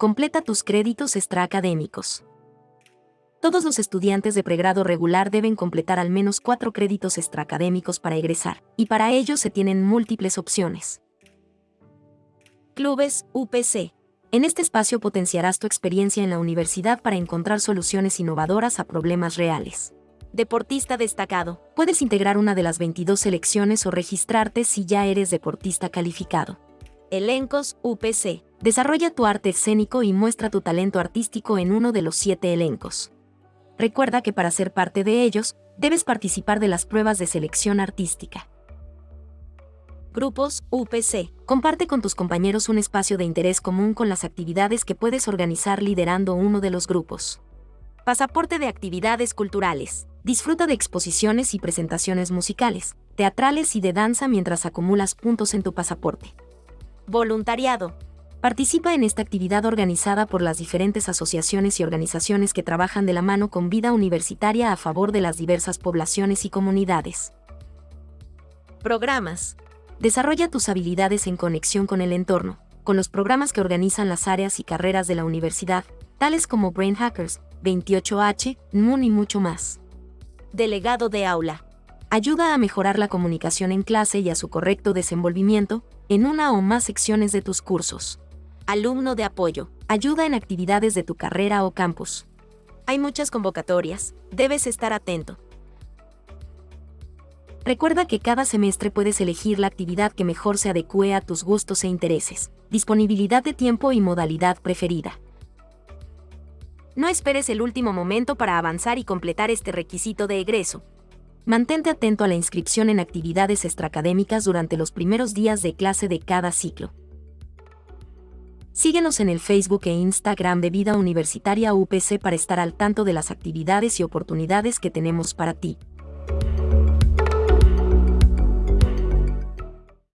Completa tus créditos extraacadémicos. Todos los estudiantes de pregrado regular deben completar al menos cuatro créditos extraacadémicos para egresar, y para ello se tienen múltiples opciones. Clubes UPC. En este espacio potenciarás tu experiencia en la universidad para encontrar soluciones innovadoras a problemas reales. Deportista destacado. Puedes integrar una de las 22 selecciones o registrarte si ya eres deportista calificado. Elencos UPC. Desarrolla tu arte escénico y muestra tu talento artístico en uno de los siete elencos. Recuerda que para ser parte de ellos, debes participar de las pruebas de selección artística. Grupos UPC. Comparte con tus compañeros un espacio de interés común con las actividades que puedes organizar liderando uno de los grupos. Pasaporte de actividades culturales. Disfruta de exposiciones y presentaciones musicales, teatrales y de danza mientras acumulas puntos en tu pasaporte. Voluntariado. Participa en esta actividad organizada por las diferentes asociaciones y organizaciones que trabajan de la mano con vida universitaria a favor de las diversas poblaciones y comunidades. Programas. Desarrolla tus habilidades en conexión con el entorno, con los programas que organizan las áreas y carreras de la universidad, tales como Brain Hackers, 28H, NMUN y mucho más. Delegado de aula. Ayuda a mejorar la comunicación en clase y a su correcto desenvolvimiento en una o más secciones de tus cursos alumno de apoyo, ayuda en actividades de tu carrera o campus. Hay muchas convocatorias, debes estar atento. Recuerda que cada semestre puedes elegir la actividad que mejor se adecue a tus gustos e intereses, disponibilidad de tiempo y modalidad preferida. No esperes el último momento para avanzar y completar este requisito de egreso. Mantente atento a la inscripción en actividades extraacadémicas durante los primeros días de clase de cada ciclo. Síguenos en el Facebook e Instagram de Vida Universitaria UPC para estar al tanto de las actividades y oportunidades que tenemos para ti.